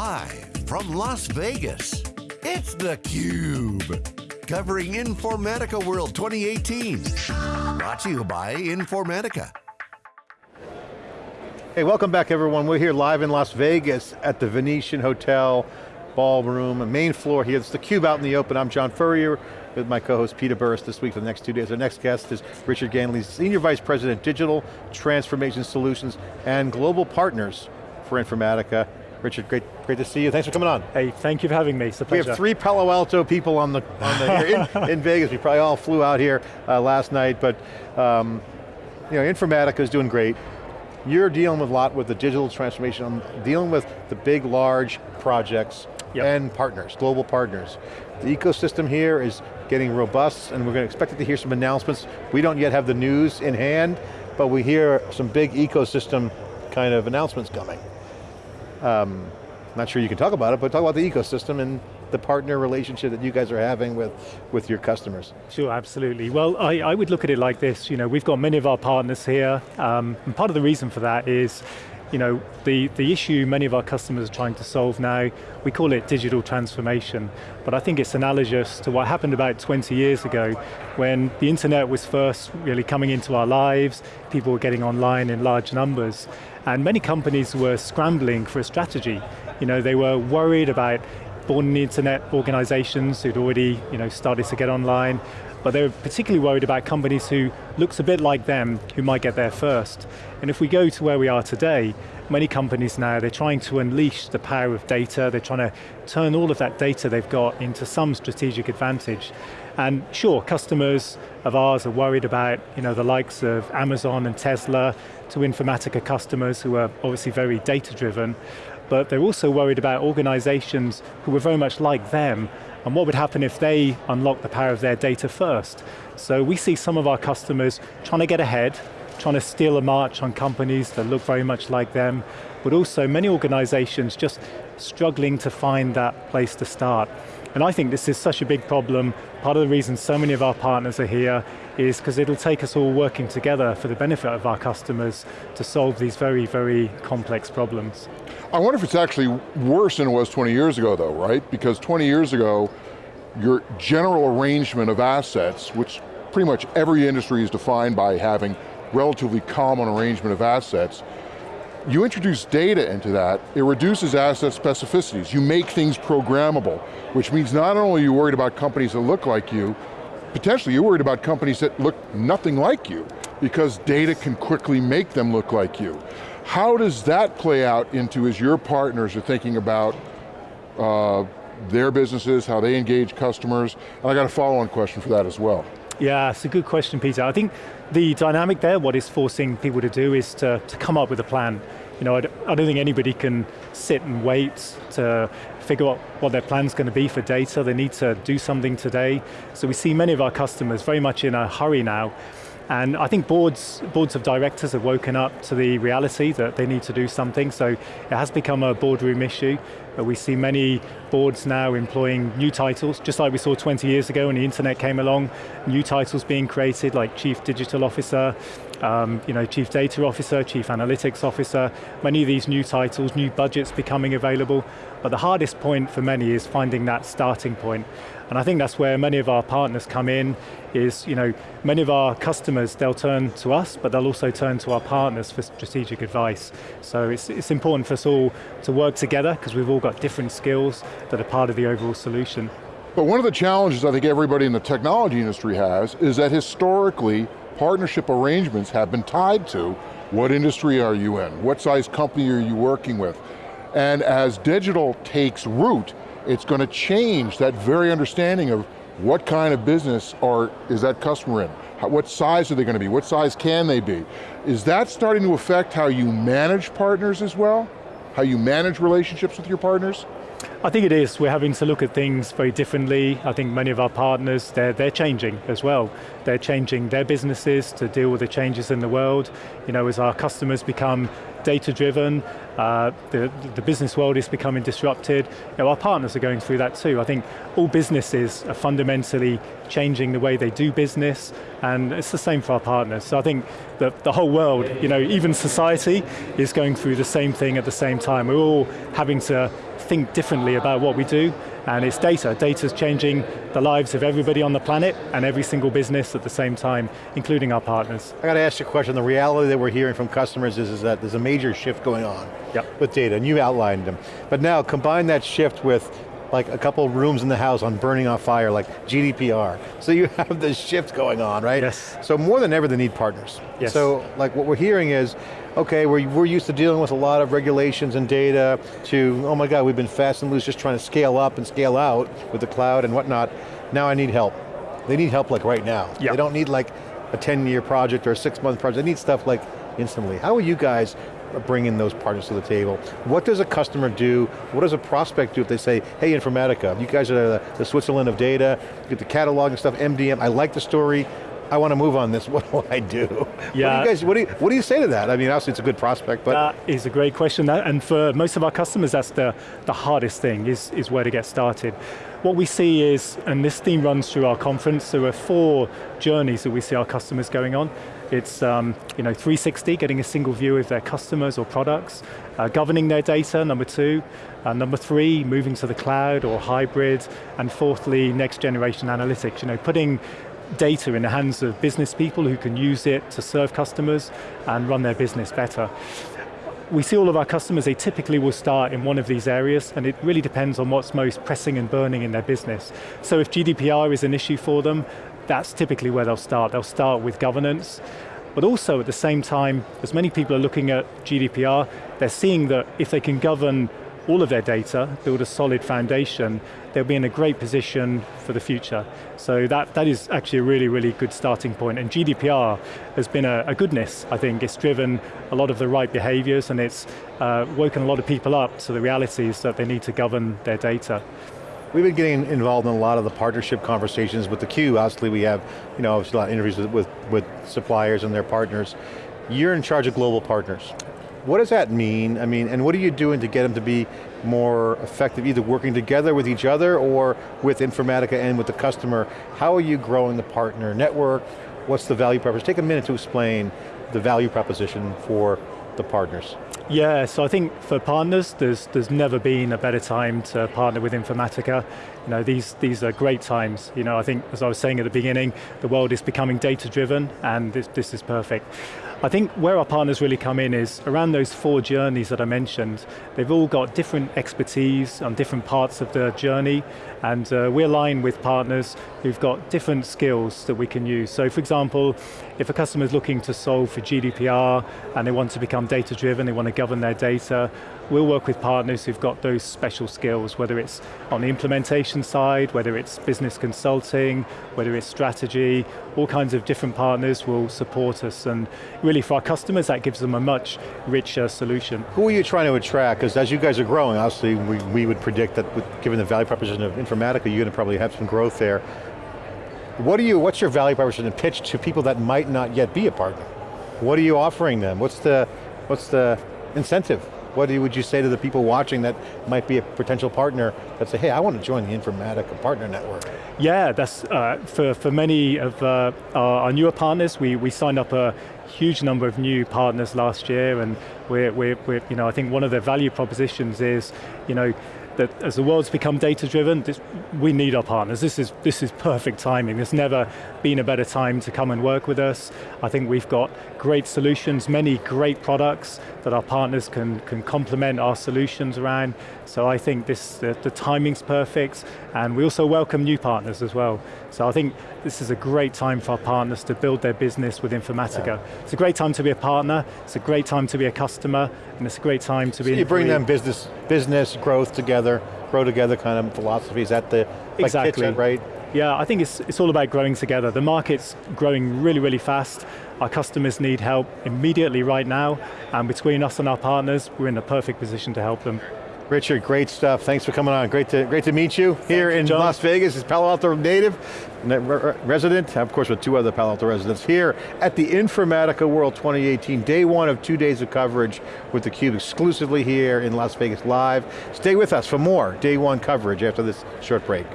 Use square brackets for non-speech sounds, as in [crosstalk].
Live from Las Vegas, it's theCUBE. Covering Informatica World 2018. Brought to you by Informatica. Hey, welcome back everyone. We're here live in Las Vegas at the Venetian Hotel Ballroom, main floor here. It's theCUBE out in the open. I'm John Furrier with my co-host Peter Burris this week for the next two days. Our next guest is Richard Ganley, Senior Vice President, Digital Transformation Solutions and Global Partners for Informatica. Richard, great, great to see you. Thanks for coming on. Hey, thank you for having me. It's a pleasure. We have three Palo Alto people on the, on the in, [laughs] in, Vegas. We probably all flew out here uh, last night, but um, you know, Informatica is doing great. You're dealing with a lot with the digital transformation, I'm dealing with the big, large projects yep. and partners, global partners. The ecosystem here is getting robust and we're going to expect to hear some announcements. We don't yet have the news in hand, but we hear some big ecosystem kind of announcements coming. Um, not sure you can talk about it, but talk about the ecosystem and the partner relationship that you guys are having with, with your customers. Sure, absolutely. Well, I, I would look at it like this, you know, we've got many of our partners here, um, and part of the reason for that is you know, the, the issue many of our customers are trying to solve now, we call it digital transformation, but I think it's analogous to what happened about 20 years ago when the internet was first really coming into our lives, people were getting online in large numbers, and many companies were scrambling for a strategy. You know, they were worried about born in the internet organizations who'd already you know, started to get online, but they were particularly worried about companies who looks a bit like them, who might get there first. And if we go to where we are today, many companies now, they're trying to unleash the power of data, they're trying to turn all of that data they've got into some strategic advantage. And sure, customers of ours are worried about you know, the likes of Amazon and Tesla, to Informatica customers who are obviously very data driven, but they're also worried about organizations who are very much like them, and what would happen if they unlock the power of their data first. So we see some of our customers trying to get ahead, trying to steal a march on companies that look very much like them, but also many organizations just struggling to find that place to start. And I think this is such a big problem. Part of the reason so many of our partners are here is because it'll take us all working together for the benefit of our customers to solve these very, very complex problems. I wonder if it's actually worse than it was 20 years ago though, right? Because 20 years ago, your general arrangement of assets, which pretty much every industry is defined by having relatively common arrangement of assets, you introduce data into that, it reduces asset specificities. You make things programmable, which means not only are you worried about companies that look like you, potentially you're worried about companies that look nothing like you, because data can quickly make them look like you. How does that play out into as your partners are thinking about uh, their businesses, how they engage customers? And I got a follow-on question for that as well. Yeah, it's a good question, Peter. I think the dynamic there, what is forcing people to do is to, to come up with a plan. You know, I don't, think anybody can sit and wait to figure out what their plan's going to be for data. They need to do something today. So we see many of our customers very much in a hurry now. And I think boards, boards of directors have woken up to the reality that they need to do something, so it has become a boardroom issue. But we see many boards now employing new titles, just like we saw 20 years ago when the internet came along, new titles being created like Chief Digital Officer, um, you know, Chief Data Officer, Chief Analytics Officer, many of these new titles, new budgets becoming available, but the hardest point for many is finding that starting point. And I think that's where many of our partners come in, is you know, many of our customers, they'll turn to us, but they'll also turn to our partners for strategic advice. So it's, it's important for us all to work together, because we've all got different skills that are part of the overall solution. But one of the challenges I think everybody in the technology industry has is that historically, partnership arrangements have been tied to what industry are you in? What size company are you working with? And as digital takes root, it's going to change that very understanding of what kind of business are, is that customer in? How, what size are they going to be? What size can they be? Is that starting to affect how you manage partners as well? How you manage relationships with your partners? I think it is. We're having to look at things very differently. I think many of our partners, they're, they're changing as well. They're changing their businesses to deal with the changes in the world. You know, as our customers become data driven, uh, the, the business world is becoming disrupted. You know, our partners are going through that too. I think all businesses are fundamentally changing the way they do business, and it's the same for our partners. So I think that the whole world, you know, even society is going through the same thing at the same time. We're all having to think differently about what we do, and it's data. Data's changing the lives of everybody on the planet and every single business at the same time, including our partners. I got to ask you a question. The reality that we're hearing from customers is, is that there's a major shift going on yep. with data, and you outlined them. But now, combine that shift with like a couple rooms in the house on burning off fire, like GDPR. [laughs] So you have this shift going on, right? Yes. So more than ever, they need partners. Yes. So like what we're hearing is, okay, we're, we're used to dealing with a lot of regulations and data to, oh my God, we've been fast and loose just trying to scale up and scale out with the cloud and whatnot. Now I need help. They need help like right now. Yep. They don't need like a 10 year project or a six month project. They need stuff like instantly. How are you guys bringing those partners to the table? What does a customer do? What does a prospect do if they say, hey Informatica, you guys are the, the Switzerland of data, you get the catalog and stuff, MDM, I like the story, I want to move on this, [laughs] what do I do? Yeah. What do you guys, what do you, what do you say to that? I mean, obviously it's a good prospect, but. That is a great question, and for most of our customers, that's the, the hardest thing, is, is where to get started. What we see is, and this theme runs through our conference, there are four journeys that we see our customers going on. It's um, you know 360, getting a single view of their customers or products, uh, governing their data, number two. Uh, number three, moving to the cloud or hybrid. And fourthly, next generation analytics, you know, putting data in the hands of business people who can use it to serve customers and run their business better. We see all of our customers, they typically will start in one of these areas and it really depends on what's most pressing and burning in their business. So if GDPR is an issue for them, that's typically where they'll start. They'll start with governance, but also at the same time, as many people are looking at GDPR, they're seeing that if they can govern all of their data, build a solid foundation, they'll be in a great position for the future. So that, that is actually a really, really good starting point. And GDPR has been a, a goodness, I think. It's driven a lot of the right behaviors and it's uh, woken a lot of people up to the realities that they need to govern their data. We've been getting involved in a lot of the partnership conversations with the theCUBE. Obviously we have, you know, a lot of interviews with, with, with suppliers and their partners. You're in charge of global partners. What does that mean? I mean, and what are you doing to get them to be more effective, either working together with each other or with Informatica and with the customer? How are you growing the partner network? What's the value proposition? Take a minute to explain the value proposition for the partners. Yeah, so I think for partners, there's, there's never been a better time to partner with Informatica. You know, these, these are great times. You know, I think, as I was saying at the beginning, the world is becoming data-driven, and this, this is perfect. I think where our partners really come in is around those four journeys that I mentioned. They've all got different expertise on different parts of the journey, and uh, we align with partners who've got different skills that we can use. So for example, if a customer is looking to solve for GDPR and they want to become data driven, they want to govern their data, we'll work with partners who've got those special skills, whether it's on the implementation side, whether it's business consulting, whether it's strategy, all kinds of different partners will support us and really for our customers that gives them a much richer solution. Who are you trying to attract? Because as you guys are growing, obviously we, we would predict that with, given the value proposition of Informatica, you're going to probably have some growth there. What are you, what's your value proposition and pitch to people that might not yet be a partner? What are you offering them? What's the, what's the incentive? What would you say to the people watching that might be a potential partner that say, hey, I want to join the Informatica Partner Network? Yeah, that's, uh, for, for many of uh, our, newer partners, we, we signed up a huge number of new partners last year and we're, we're, we're you know, I think one of their value propositions is, you know, that as the world's become data driven, this, we need our partners. This is, this is perfect timing. There's never been a better time to come and work with us. I think we've got great solutions, many great products that our partners can, can complement our solutions around. So I think this, the, the timing's perfect, and we also welcome new partners as well. So I think this is a great time for our partners to build their business with Informatica. Yeah. It's a great time to be a partner, it's a great time to be a customer, and it's a great time to so be- you bring them business, business growth together, grow together kind of philosophies at the, exactly. like right? Yeah, I think it's, it's all about growing together. The market's growing really, really fast. Our customers need help immediately right now, and between us and our partners, we're in the perfect position to help them. Richard, great stuff. Thanks for coming on. Great to, great to meet you here in John. Las Vegas. Is Palo Alto native, ne- re- re- resident, of course with two other Palo Alto residents here at the Informatica World 2018, day one of two days of coverage with theCUBE exclusively here in Las Vegas live. Stay with us for more day one coverage after this short break.